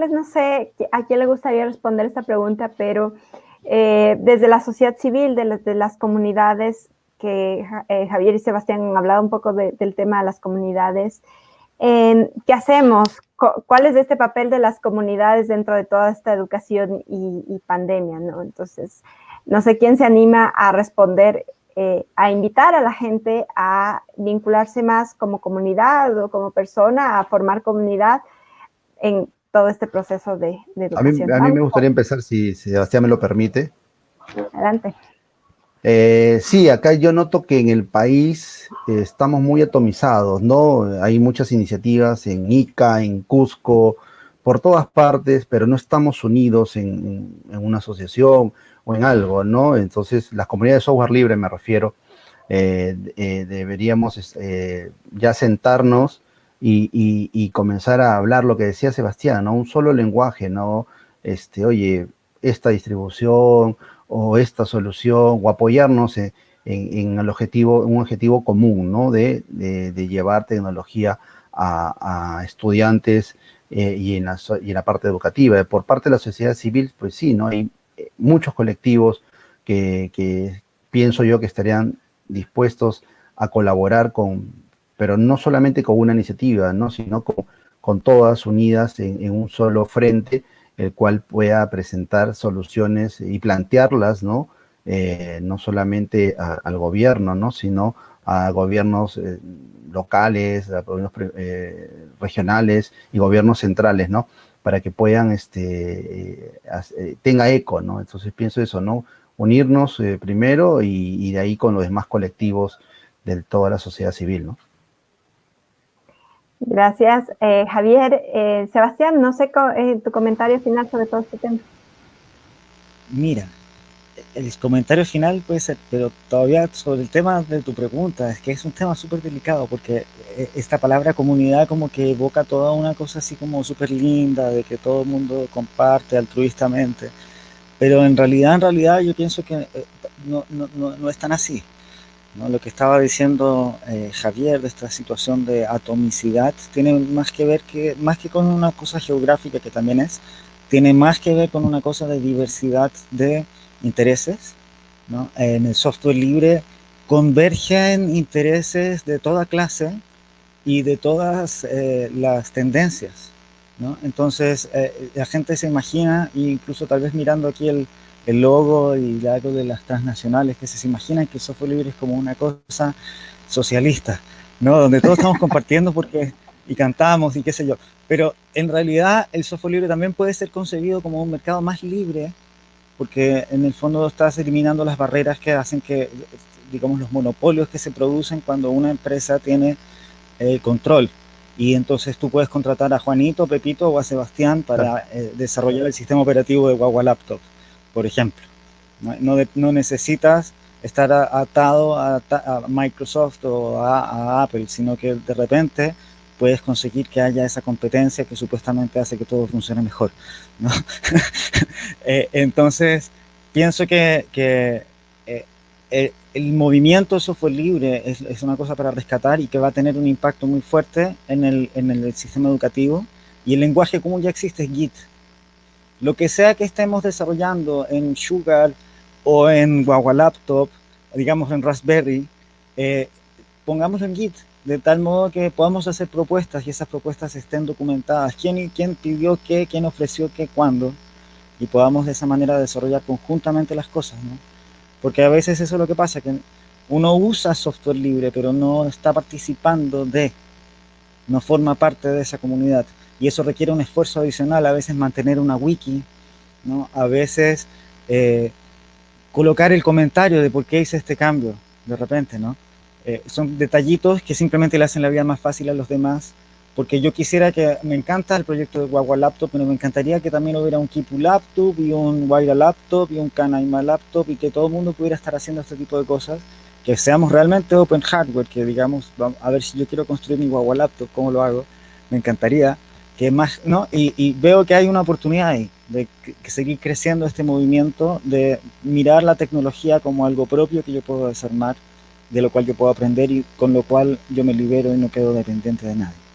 preguntarles, no sé a quién le gustaría responder esta pregunta, pero eh, desde la sociedad civil, de, las comunidades, que eh, Javier y Sebastián han hablado un poco del tema de las comunidades, ¿qué hacemos? ¿Cuál es este papel de las comunidades dentro de toda esta educación y, pandemia? ¿no? Entonces, no sé quién se anima a responder, eh, a invitar a la gente a vincularse más como comunidad o como persona, a formar comunidad en todo este proceso de, educación. A mí, me gustaría empezar, si, Sebastián me lo permite. Adelante. Eh, sí, acá yo noto que en el país eh, estamos muy atomizados, ¿no? Hay muchas iniciativas en Ica, en Cusco, por todas partes, pero no estamos unidos en, una asociación o en algo, ¿no? Entonces, las comunidades de software libre, me refiero, eh, deberíamos ya sentarnos y, comenzar a hablar lo que decía Sebastián, ¿no? Un solo lenguaje, ¿no? Este, oye, esta distribución o esta solución o apoyarnos en, el objetivo, un objetivo común, ¿no? De, llevar tecnología a, estudiantes eh, y, en la, parte educativa. Por parte de la sociedad civil, pues sí, ¿no? Hay eh, muchos colectivos que pienso yo que estarían dispuestos a colaborar con, pero no solamente con una iniciativa, ¿no? sino con, todas unidas en, un solo frente, el cual pueda presentar soluciones y plantearlas, ¿no? Eh, no solamente al gobierno, ¿no? sino a gobiernos eh, locales, a gobiernos eh, regionales y gobiernos centrales, ¿no? Para que puedan, este, tenga eco, ¿no? Entonces pienso eso, ¿no? Unirnos primero y, y, de ahí con los demás colectivos de toda la sociedad civil, ¿no? Gracias, eh, Javier. Eh, Sebastián, no sé eh, tu comentario final sobre todo este tema. Mira, el comentario final puede ser, pero todavía sobre el tema de tu pregunta, es que es un tema súper delicado porque esta palabra comunidad como que evoca toda una cosa así como súper linda, de que todo el mundo comparte altruistamente, pero en realidad, en realidad yo pienso que no, no, no, no es tan así. Lo que estaba diciendo eh, Javier de esta situación de atomicidad tiene más que ver que, más que con una cosa geográfica que también es, tiene más que ver con una cosa de diversidad de intereses. En el software libre convergen intereses de toda clase y de todas eh, las tendencias. Entonces eh, la gente se imagina, incluso tal vez mirando aquí el, el logo y algo de las transnacionales que se imaginan que el software libre es como una cosa socialista, ¿no? Donde todos estamos compartiendo porque y cantamos y qué sé yo. Pero en realidad el software libre también puede ser concebido como un mercado más libre porque en el fondo estás eliminando las barreras que hacen que, digamos, los monopolios que se producen cuando una empresa tiene eh, control. Y entonces tú puedes contratar a Juanito, Pepito o a Sebastián para eh, desarrollar el sistema operativo de Guagua Laptop por ejemplo. No, no, necesitas estar atado a, Microsoft o a, Apple, sino que de repente puedes conseguir que haya esa competencia que supuestamente hace que todo funcione mejor. ¿no? Eh, entonces, pienso que, que el, movimiento software libre es, es, una cosa para rescatar y que va a tener un impacto muy fuerte en el, en el sistema educativo. Y el lenguaje común ya existe, es Git. Lo que sea que estemos desarrollando en Sugar o en Guagua Laptop, digamos en Raspberry, eh, pongámoslo en Git, de tal modo que podamos hacer propuestas y esas propuestas estén documentadas. ¿Quién, quién pidió qué? ¿Quién ofreció qué? ¿Cuándo? Y podamos de esa manera desarrollar conjuntamente las cosas, ¿no? Porque a veces eso es lo que pasa, que uno usa software libre, pero no está participando de, no forma parte de esa comunidad y eso requiere un esfuerzo adicional, a veces mantener una wiki, ¿no? a veces eh, colocar el comentario de por qué hice este cambio de repente, ¿no? Eh, son detallitos que simplemente le hacen la vida más fácil a los demás, porque yo quisiera que, me encanta el proyecto de Guagua Laptop, pero me encantaría que también hubiera un Kipu Laptop y un Guaira Laptop y un Canaima Laptop y que todo el mundo pudiera estar haciendo este tipo de cosas, que seamos realmente open hardware, que digamos, a ver si yo quiero construir mi Guagua Laptop, ¿cómo lo hago? Me encantaría, más, ¿no? Y, veo que hay una oportunidad ahí de seguir creciendo este movimiento, de mirar la tecnología como algo propio que yo puedo desarmar, de lo cual yo puedo aprender y con lo cual yo me libero y no quedo dependiente de nadie.